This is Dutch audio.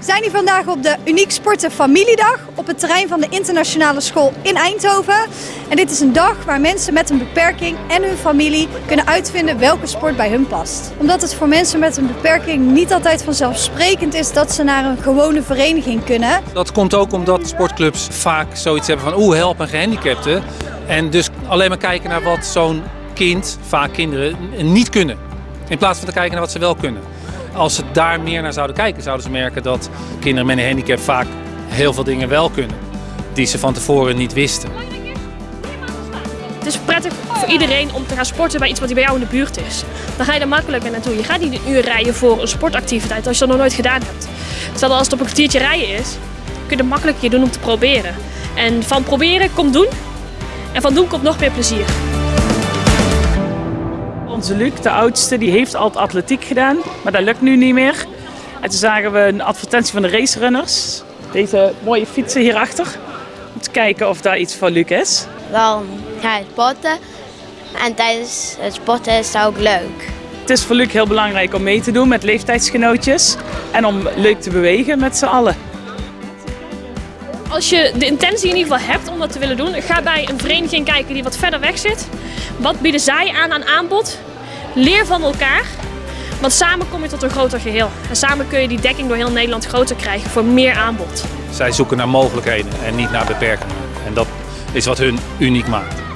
We zijn hier vandaag op de Uniek Sporten Familiedag op het terrein van de internationale school in Eindhoven. En dit is een dag waar mensen met een beperking en hun familie kunnen uitvinden welke sport bij hun past. Omdat het voor mensen met een beperking niet altijd vanzelfsprekend is dat ze naar een gewone vereniging kunnen. Dat komt ook omdat sportclubs vaak zoiets hebben van oeh, help een gehandicapte. En dus alleen maar kijken naar wat zo'n kind, vaak kinderen, niet kunnen. In plaats van te kijken naar wat ze wel kunnen. Als ze daar meer naar zouden kijken, zouden ze merken dat kinderen met een handicap vaak heel veel dingen wel kunnen. Die ze van tevoren niet wisten. Het is prettig voor iedereen om te gaan sporten bij iets wat bij jou in de buurt is. Dan ga je er makkelijker naartoe. Je gaat niet een uur rijden voor een sportactiviteit als je dat nog nooit gedaan hebt. Terwijl als het op een kwartiertje rijden is, kun je het makkelijker doen om te proberen. En van proberen komt doen. En van doen komt nog meer plezier. Onze Luc, de oudste, die heeft altijd atletiek gedaan, maar dat lukt nu niet meer. En toen zagen we een advertentie van de racerunners. Deze mooie fietsen hierachter. Om te kijken of daar iets voor Luc is. Dan ga je sporten. En tijdens het sporten is dat ook leuk. Het is voor Luc heel belangrijk om mee te doen met leeftijdsgenootjes. En om leuk te bewegen met z'n allen. Als je de intentie in ieder geval hebt om dat te willen doen, ga bij een vereniging kijken die wat verder weg zit. Wat bieden zij aan aan aanbod? Leer van elkaar. Want samen kom je tot een groter geheel. En samen kun je die dekking door heel Nederland groter krijgen voor meer aanbod. Zij zoeken naar mogelijkheden en niet naar beperkingen. En dat is wat hun uniek maakt.